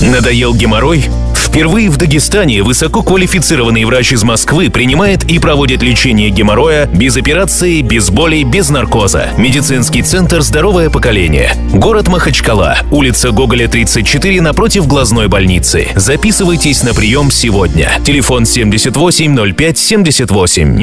Надоел геморрой? Впервые в Дагестане высококвалифицированный врач из Москвы принимает и проводит лечение геморроя без операции, без болей, без наркоза. Медицинский центр «Здоровое поколение». Город Махачкала, улица Гоголя, 34, напротив глазной больницы. Записывайтесь на прием сегодня. Телефон 78 05 78.